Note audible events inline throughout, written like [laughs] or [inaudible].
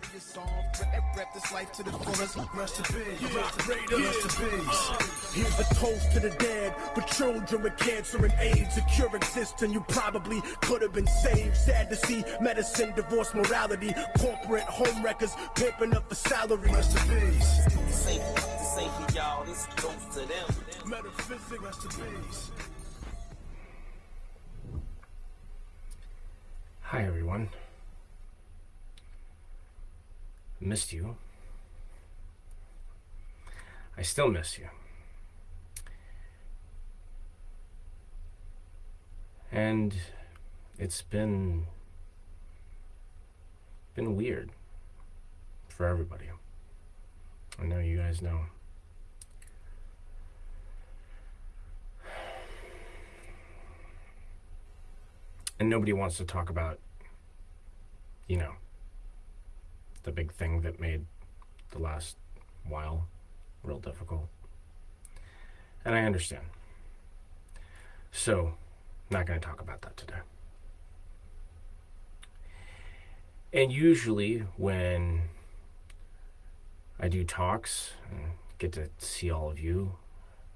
glorious song. Rap, rap this life to the fullest. Rest in peace. Rock Rest in peace. Here's a toast to the dead for children with cancer and AIDS. A cure exists and you probably could have been saved. Sad to see medicine, divorce, morality, corporate home wreckers pimping up the salary. Rest in peace. This ain't, this ain't for y'all, this goes to them. Metaphysics. Rest in peace. Hi, everyone. Missed you. I still miss you. And it's been been weird for everybody. I know you guys know. And nobody wants to talk about, you know, the big thing that made the last while real difficult. And I understand. So, not going to talk about that today. And usually, when I do talks and get to see all of you,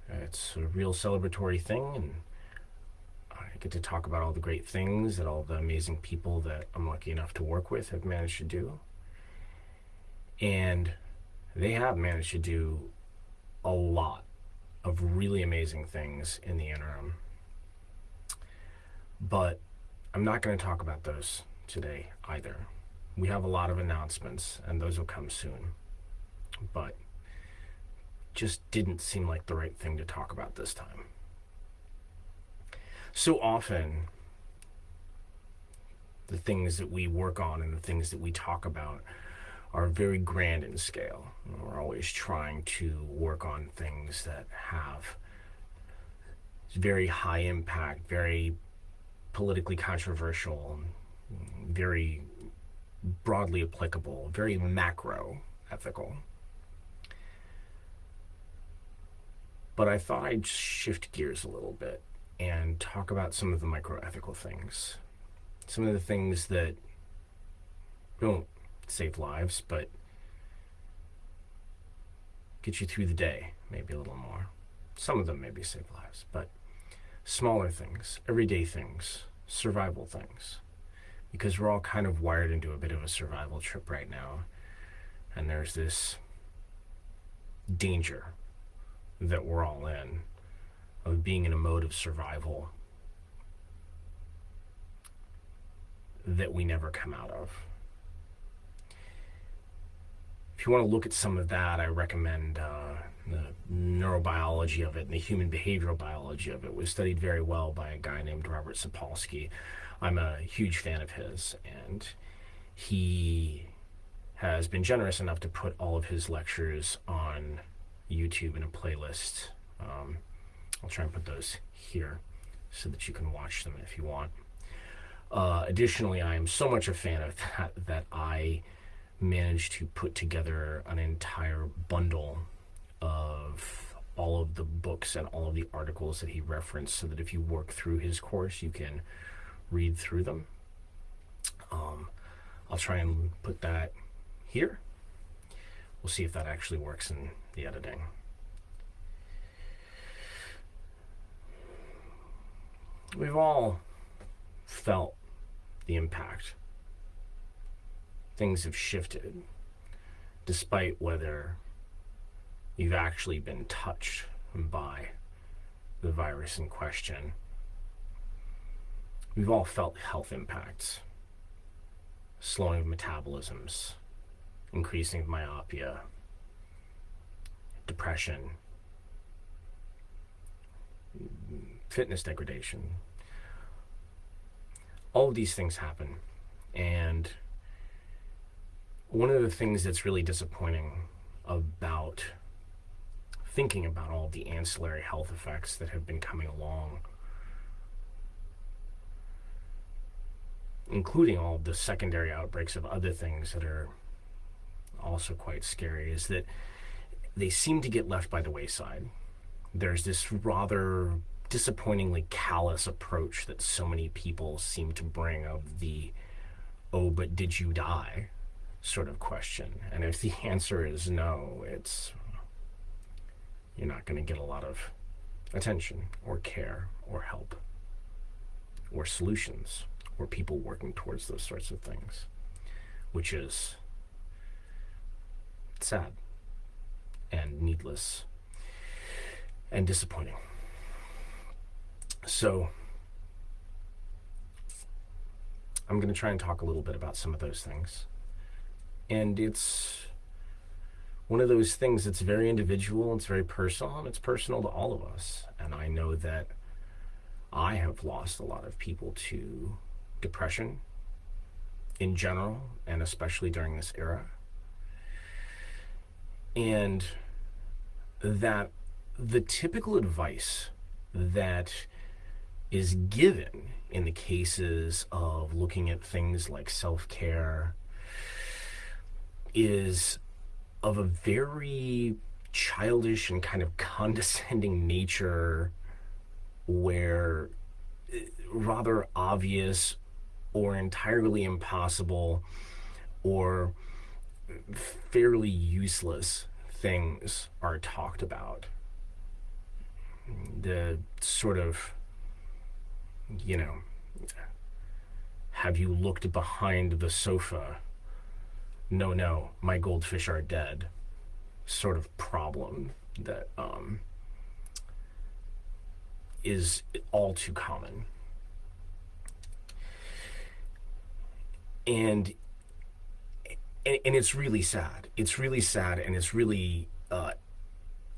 it's a real celebratory thing, and I get to talk about all the great things that all the amazing people that I'm lucky enough to work with have managed to do. And they have managed to do a lot of really amazing things in the interim. But I'm not going to talk about those today either. We have a lot of announcements, and those will come soon. But just didn't seem like the right thing to talk about this time. So often, the things that we work on and the things that we talk about are very grand in scale. We're always trying to work on things that have very high impact, very politically controversial, very broadly applicable, very macro ethical. But I thought I'd shift gears a little bit and talk about some of the micro ethical things. Some of the things that don't save lives, but get you through the day, maybe a little more. Some of them maybe save lives, but smaller things, everyday things, survival things. Because we're all kind of wired into a bit of a survival trip right now. And there's this danger that we're all in of being in a mode of survival that we never come out of. If you want to look at some of that, I recommend uh, the neurobiology of it and the human behavioral biology of it was studied very well by a guy named Robert Sapolsky. I'm a huge fan of his, and he has been generous enough to put all of his lectures on YouTube in a playlist. Um, I'll try and put those here so that you can watch them if you want. Uh, additionally, I am so much a fan of [laughs] that that I managed to put together an entire bundle of all of the books and all of the articles that he referenced so that if you work through his course, you can read through them. Um, I'll try and put that here. We'll see if that actually works in the editing. We've all felt the impact. Things have shifted, despite whether you've actually been touched by the virus in question. We've all felt health impacts, slowing of metabolisms, increasing of myopia, depression, fitness degradation. All of these things happen. And one of the things that's really disappointing about thinking about all the ancillary health effects that have been coming along, including all the secondary outbreaks of other things that are also quite scary, is that they seem to get left by the wayside. There's this rather disappointingly callous approach that so many people seem to bring of the oh but did you die sort of question. And if the answer is no, it's you're not going to get a lot of attention or care or help or solutions or people working towards those sorts of things, which is sad and needless and disappointing. So, I'm going to try and talk a little bit about some of those things. And it's one of those things that's very individual, it's very personal, and it's personal to all of us. And I know that I have lost a lot of people to depression in general, and especially during this era. And that the typical advice that is given in the cases of looking at things like self care is of a very childish and kind of condescending [laughs] nature where eh, rather obvious or entirely impossible or fairly useless things are talked about. The sort of, you know, have you looked behind the sofa? No, no, my goldfish are dead. Sort of problem that um, is all too common. And and, and it's really sad. It's really sad, and it's really uh,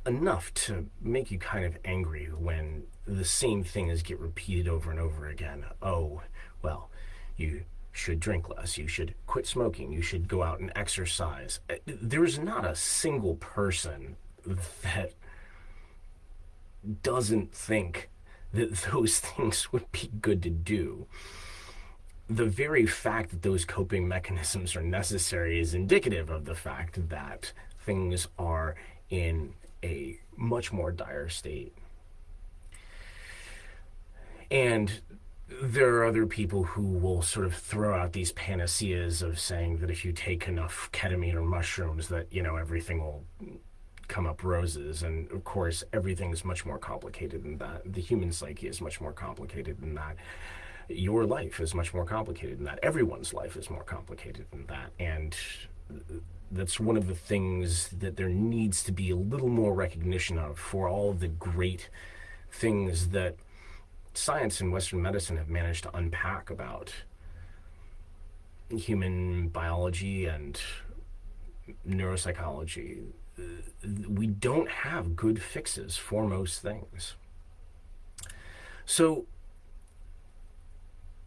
enough to make you kind of angry when the same things get repeated over and over again. Oh, well, you should drink less. You should quit smoking. You should go out and exercise. Uh, there's not a single person that doesn't think that [laughs] those things would be good to do the very fact that those coping mechanisms are necessary is indicative of the fact that things are in a much more dire state. And there are other people who will sort of throw out these panaceas of saying that if you take enough ketamine or mushrooms that, you know, everything will come up roses. And of course, everything is much more complicated than that. The human psyche is much more complicated than that your life is much more complicated than that. Everyone's life is more complicated than that. And that's one of the things that there needs to be a little more recognition of for all of the great things that science and Western medicine have managed to unpack about human biology and neuropsychology. We don't have good fixes for most things. So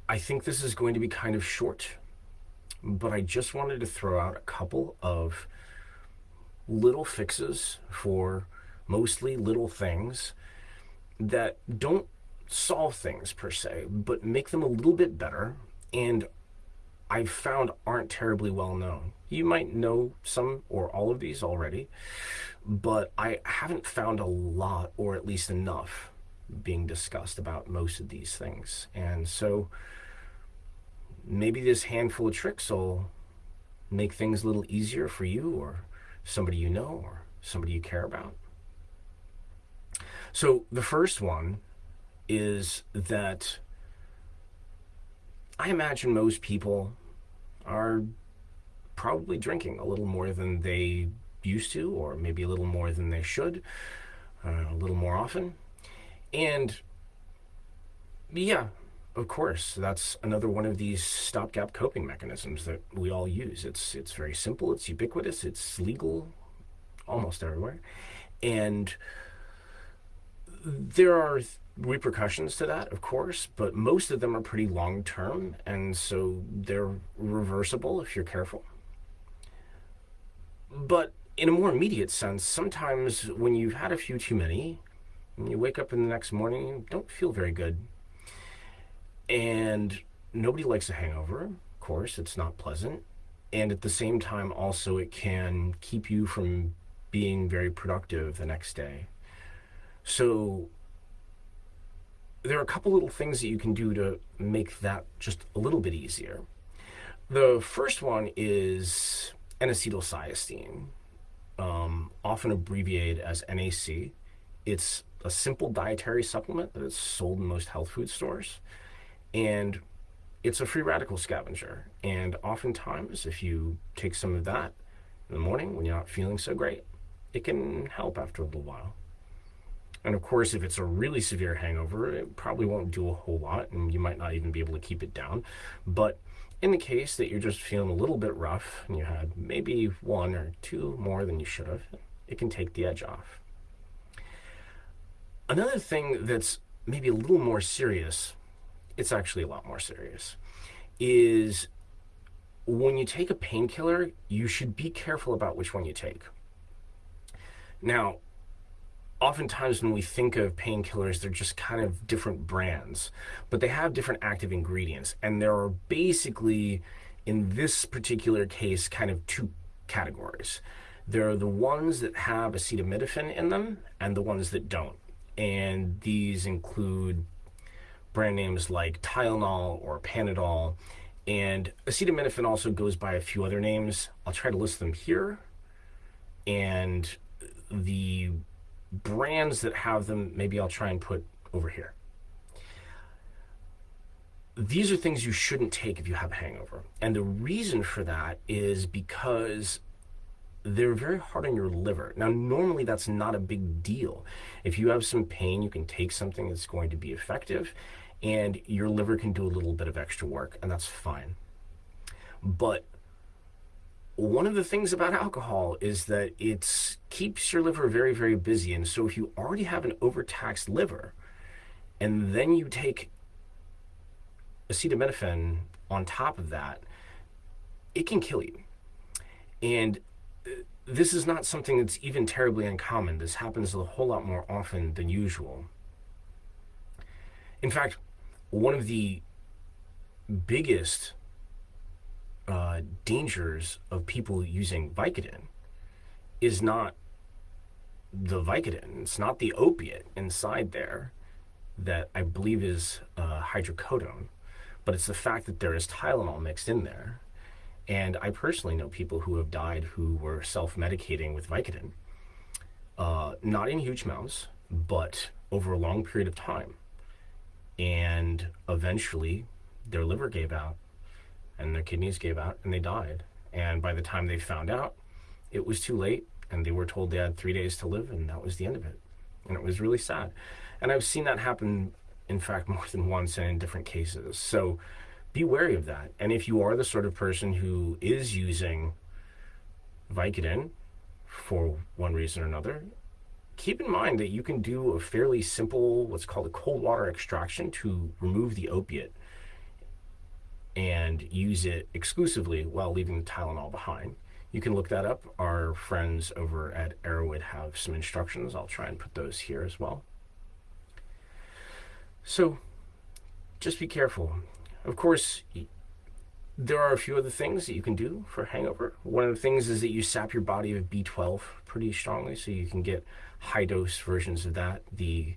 I think this is going to be kind of short, but I just wanted to throw out a couple of little fixes for mostly little things that don't solve things per se, but make them a little bit better and I've found aren't terribly well known. You might know some or all of these already, but I haven't found a lot or at least enough being discussed about most of these things. And so maybe this handful of tricks will make things a little easier for you or somebody you know or somebody you care about. So the first one is that I imagine most people are probably drinking a little more than they used to, or maybe a little more than they should, uh, a little more often. And yeah, of course, that's another one of these stopgap coping mechanisms that we all use. It's it's very simple, it's ubiquitous, it's legal almost everywhere. And there are repercussions to that, of course, but most of them are pretty long term, and so they're reversible if you're careful. But in a more immediate sense, sometimes when you've had a few too many, and you wake up in the next morning, you don't feel very good and nobody likes a hangover, of course, it's not pleasant. And at the same time, also, it can keep you from being very productive the next day. So, there are a couple little things that you can do to make that just a little bit easier. The first one is N-acetylcysteine, um, often abbreviated as NAC. It's a simple dietary supplement that is sold in most health food stores. And it's a free radical scavenger. And oftentimes, if you take some of that in the morning when you're not feeling so great, it can help after a little while. And of course, if it's a really severe hangover, it probably won't do a whole lot, and you might not even be able to keep it down. But in the case that you're just feeling a little bit rough and you had maybe one or two more than you should have, it can take the edge off. Another thing that's maybe a little more serious, it's actually a lot more serious, is when you take a painkiller, you should be careful about which one you take. Now, oftentimes when we think of painkillers, they're just kind of different brands, but they have different active ingredients. And there are basically, in this particular case, kind of two categories. There are the ones that have acetaminophen in them and the ones that don't. And these include brand names like Tylenol or Panadol. And acetaminophen also goes by a few other names. I'll try to list them here. And the brands that have them, maybe I'll try and put over here. These are things you shouldn't take if you have a hangover. And the reason for that is because they're very hard on your liver. Now, normally that's not a big deal. If you have some pain, you can take something that's going to be effective and your liver can do a little bit of extra work and that's fine. But one of the things about alcohol is that it keeps your liver very, very busy. And so if you already have an overtaxed liver and then you take acetaminophen on top of that, it can kill you. And uh, this is not something that's even terribly uncommon. This happens a whole lot more often than usual. In fact, one of the biggest uh, dangers of people using Vicodin is not the Vicodin. It's not the opiate inside there that I believe is uh, hydrocodone, but it's the fact that there is Tylenol mixed in there. And I personally know people who have died who were self-medicating with Vicodin, uh, not in huge amounts, but over a long period of time. And eventually their liver gave out and their kidneys gave out and they died. And by the time they found out, it was too late and they were told they had three days to live and that was the end of it. And it was really sad. And I've seen that happen, in fact, [laughs] more than once and in different cases. So be wary of that. And if you are the sort of person who is using Vicodin for one reason or another, keep in mind that you can do a fairly simple, what's called a cold water extraction to remove the opiate and use it exclusively while leaving the Tylenol behind. You can look that up. Our friends over at Erowid have some instructions. I'll try and put those here as well. So just be careful. Of course, there are a few other things that you can do for hangover. One of the things is that you sap your body of B12 pretty strongly, so you can get high dose versions of that. The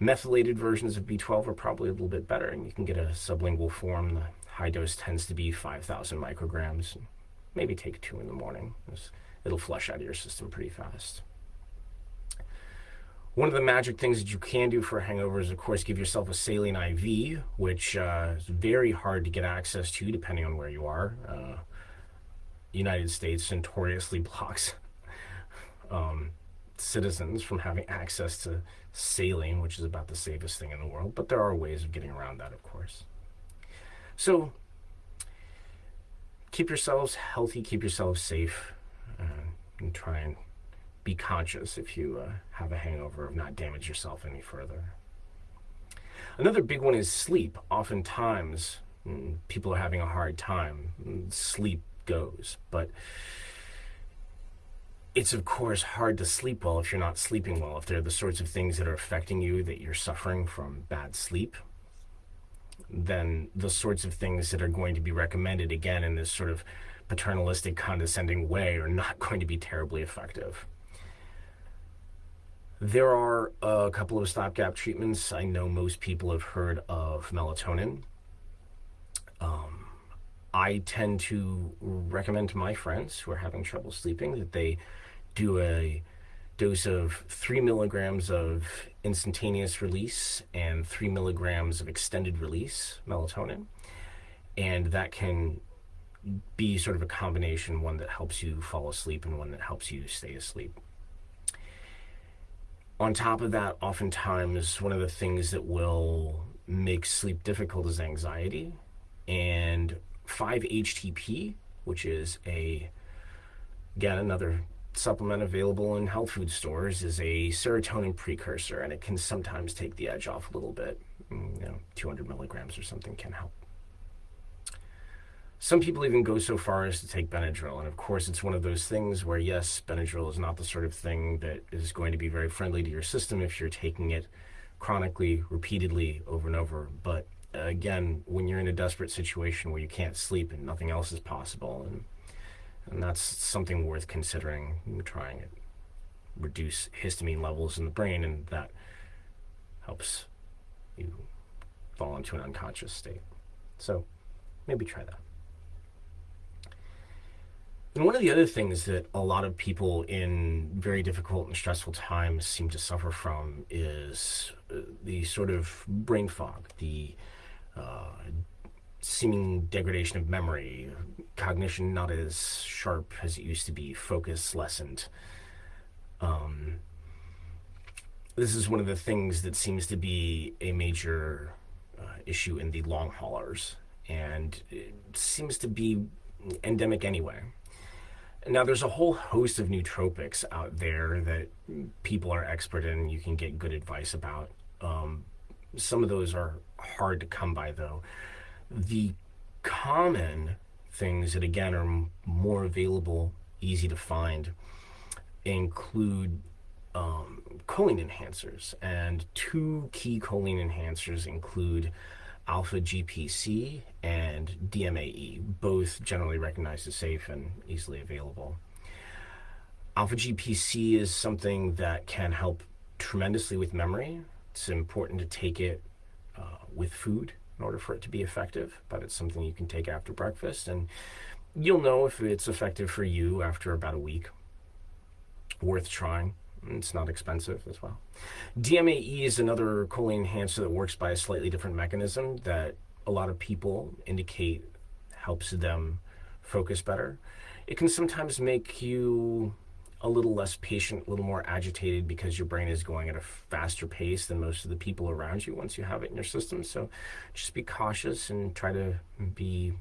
methylated versions of B12 are probably a little bit better, and you can get a sublingual form. High dose tends to be 5,000 micrograms. Maybe take two in the morning. It'll flush out of your system pretty fast. One of the magic things that you can do for a hangover is, of course, give yourself a saline IV, which uh, is very hard to get access to depending on where you are. Uh, United States notoriously [laughs] blocks um, citizens from having access to saline, which is about the safest thing in the world. But there are ways of getting around that, of course. So keep yourselves healthy, keep yourselves safe, uh, and try and be conscious if you uh, have a hangover of not damage yourself any further. Another big one is sleep. Oftentimes, mm, people are having a hard time. Sleep goes, but it's of course hard to sleep well if you're not sleeping well. If there are the sorts of things that are affecting you that you're suffering from bad sleep, then the sorts of things that are going to be recommended again in this sort of paternalistic, condescending way are not [laughs] going to be terribly effective. There are a couple of stopgap treatments. I know most people have heard of melatonin. Um, I tend to recommend to my friends who are having trouble sleeping that they do a dose of three milligrams of instantaneous release and three milligrams of extended release melatonin. And that can be sort of a combination, one that helps you fall asleep and one that helps you stay asleep. On top of that, oftentimes one of the things that will make sleep difficult is anxiety. And 5-HTP, which is a, again, another supplement available in health food stores is a serotonin precursor, and it can sometimes take the edge off a little bit. Mm, you know, 200 milligrams or something can help. Some people even go so far as to take Benadryl, and of course, it's one of those things where, yes, Benadryl is not the sort of thing that is going to be very friendly to your system if you're taking it chronically, repeatedly, over and over. But again, when you're in a desperate situation where you can't sleep and nothing else is possible, and and that's something worth considering trying it. Reduce histamine levels in the brain, and that helps you fall into an unconscious state. So maybe try that. And one of the other things that a lot of people in very difficult and stressful times seem to suffer from is uh, the sort of brain fog, the uh, seeming degradation of memory, cognition not as sharp as it used to be, focus lessened. Um, this is one of the things that seems to be a major uh, issue in the long haulers, and it seems to be endemic anyway. Now, there's a whole host of nootropics out there that people are expert in. You can get good advice about. Um, some of those are hard to come by, though. The common things that again are more available, easy to find, include um, choline enhancers. And two key choline enhancers include alpha GPC and DMAE, both generally recognized as safe and easily available. Alpha GPC is something that can help tremendously with memory. It's important to take it uh, with food in order for it to be effective, but it's something you can take after breakfast. And you'll know if it's effective for you after about a week. Worth trying. It's not expensive as well. DMAE is another choline enhancer that works by a slightly different mechanism that a lot of people indicate helps them focus better. It can sometimes make you a little less patient, a little more agitated because your brain is going at a faster pace than most of the people around you once you have it in your system. So just be cautious and try to be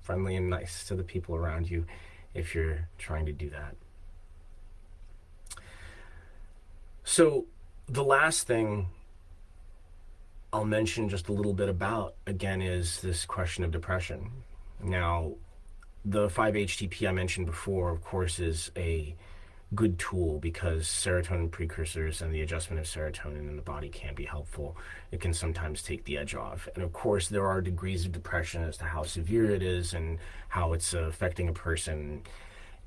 friendly and nice to the people around you if you're trying to do that. So the last thing I'll mention just a little bit about again is this question of depression. Now, the 5-HTP I mentioned before, of course, is a good tool because serotonin precursors and the adjustment of serotonin in the body can be helpful. It can sometimes take the edge off. And of course, there are degrees of depression as to how severe it is and how it's affecting a person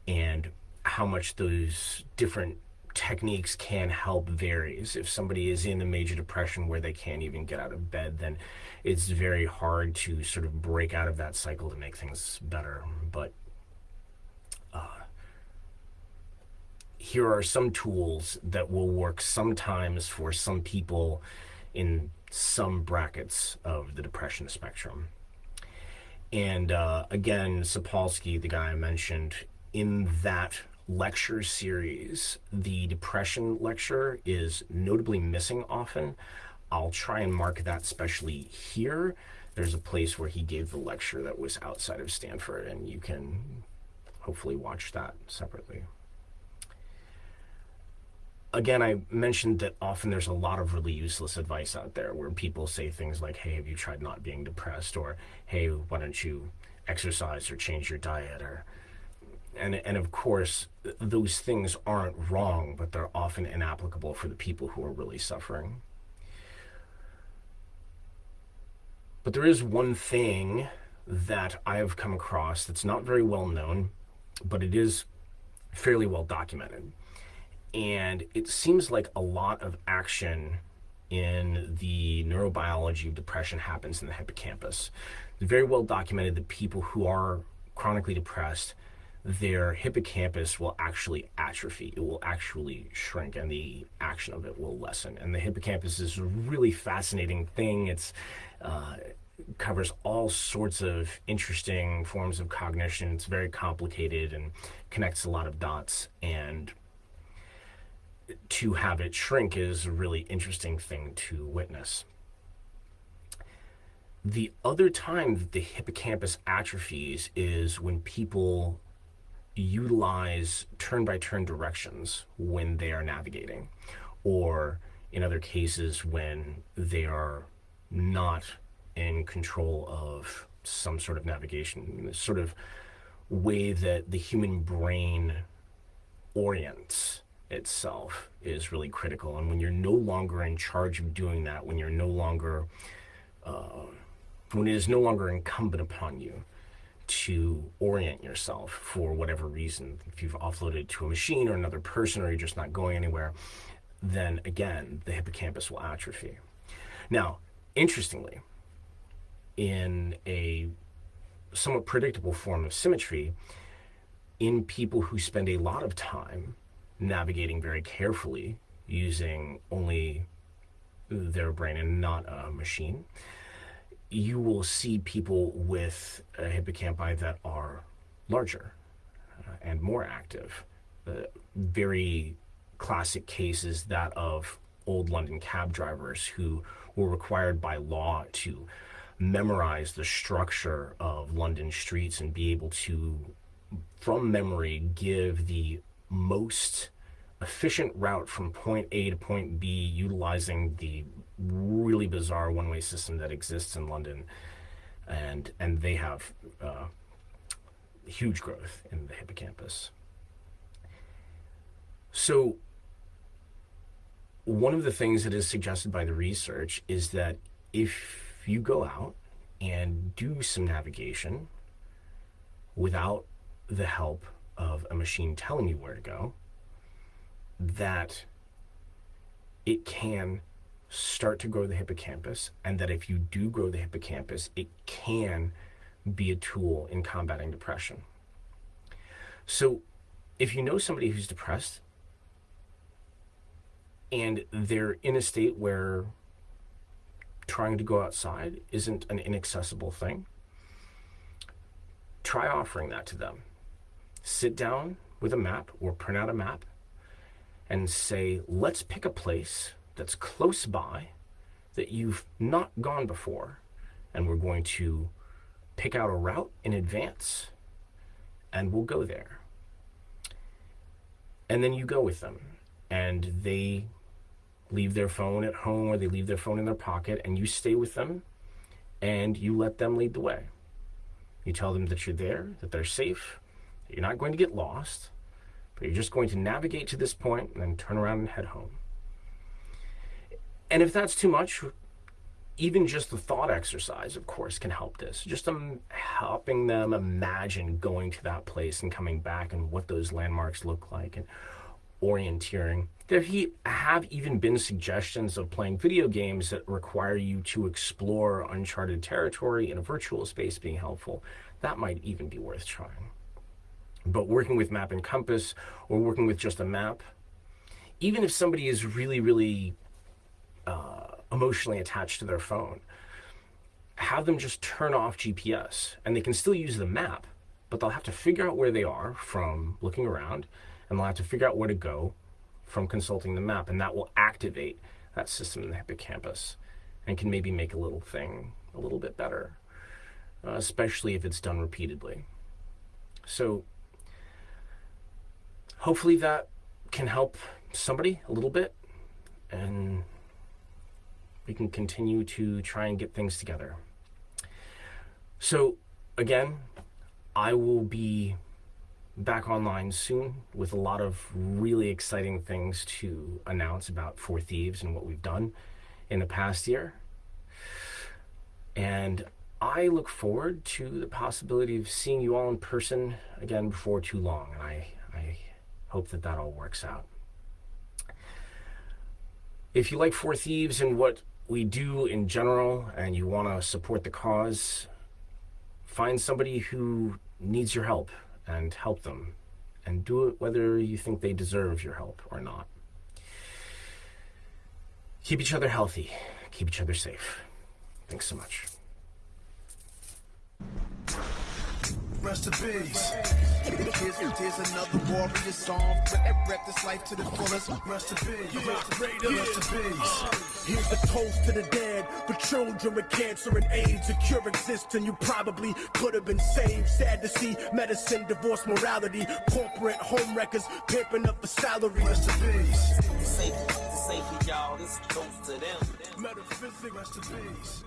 and how much those different techniques can help varies. If somebody is in a major depression where they can't even get out of bed, then it's very hard to sort of break out of that cycle to make things better. But here are some tools that will work sometimes for some people in some brackets of the depression spectrum. And uh, again, Sapolsky, the guy I mentioned, in that lecture series, the depression lecture is notably missing often. I'll try and mark that specially here. There's a place where he gave the lecture that was outside of Stanford, and you can hopefully watch that separately again, I mentioned that often there's a lot of really useless advice out there where people say things like, hey, have you tried not being depressed? Or, hey, why don't you exercise or change your diet? Or, and, and of course, those things aren't wrong, but they're often inapplicable for the people who are really suffering. But there is one thing that I have come across that's not very well known, but it is fairly well documented and it seems like a lot of action in the neurobiology of depression happens in the hippocampus. It's very well documented that people who are chronically depressed, their hippocampus will actually atrophy. It will actually shrink, and the action of it will lessen. And the hippocampus is a really fascinating thing. It's uh, covers all sorts of interesting forms of cognition. It's very complicated and connects a lot of dots. And to have it shrink is a really interesting thing to witness. The other time that the hippocampus atrophies is when people utilize turn by turn directions when they are navigating, or in other cases when they are not in control of some sort of navigation, sort of way that the human brain orients itself is really critical. And when you're no longer in charge of doing that, when you're no longer, uh, when it is no longer incumbent upon you to orient yourself for whatever reason, if you've offloaded to a machine or another person or you're just not going anywhere, then again, the hippocampus will atrophy. Now, interestingly, in a somewhat predictable form of symmetry, in people who spend a lot of time navigating very carefully using only their brain and not a machine, you will see people with hippocampi that are larger uh, and more active. The very classic cases that of old London cab drivers who were required by law to memorize the structure of London streets and be able to, from memory, give the most efficient route from point A to point B utilizing the really bizarre one-way system that exists in London. And, and they have uh, huge growth in the hippocampus. So one of the things that is suggested by the research is that if you go out and do some navigation without the help of a machine telling you where to go, that it can start to grow the hippocampus, and that if you do grow the hippocampus, it can be a tool in combating depression. So, if you know somebody who's depressed and they're in a state where trying to go outside isn't an inaccessible thing, try offering that to them. Sit down with a map or print out a map and say, let's pick a place that's close by that you've not gone before. And we're going to pick out a route in advance and we'll go there. And then you go with them and they leave their phone at home or they leave their phone in their pocket and you stay with them and you let them lead the way. You tell them that you're there, that they're safe, you're not going to get lost, but you're just going to navigate to this point and then turn around and head home. And if that's too much, even just the thought exercise, of course, can help this. Just um, helping them imagine going to that place and coming back and what those landmarks look like and orienteering. There he, have even been suggestions of playing video games that require you to explore uncharted territory in a virtual space being helpful. That might even be worth trying. But working with Map and Compass or working with just a map, even if somebody is really, really uh, emotionally attached to their phone, have them just turn off GPS and they can still use the map, but they'll have to figure out where they are from looking around and they'll have to figure out where to go from consulting the map, and that will activate that system in the hippocampus and can maybe make a little thing a little bit better, uh, especially if it's done repeatedly. So hopefully that can help somebody a little bit, and we can continue to try and get things together. So again, I will be back online soon with a lot of really exciting things to announce about Four Thieves and what we've done in the past year. And I look forward to the possibility of seeing you all in person again before too long. And I, hope that that all works out. If you like Four Thieves and what we do in general, and you want to support the cause, find somebody who needs your help and help them. And do it whether you think they deserve your help or not. Keep each other healthy, keep each other safe. Thanks so much. Rest in peace. Here's, here's another warrior song. Rep, rep this life to the fullest. Rest in peace. Rest in peace. Uh. Here's the toast to the dead, for children with cancer and AIDS. A cure exists and you probably could have been saved. Sad to see medicine, divorce, morality, corporate home wreckers pimping up the salary. Rest in peace. Say, say for y'all, this goes to them. Metaphysics. Rest in peace.